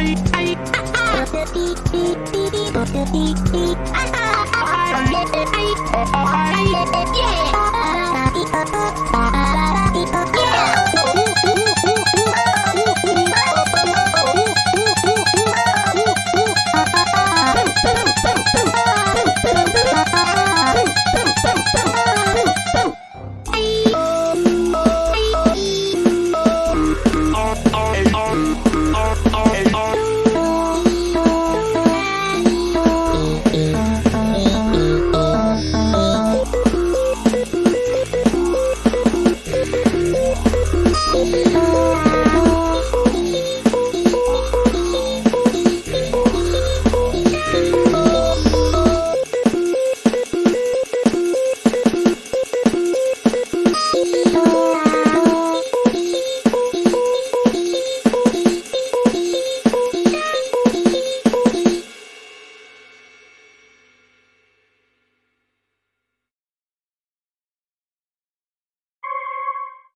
I Oh, oh, oh.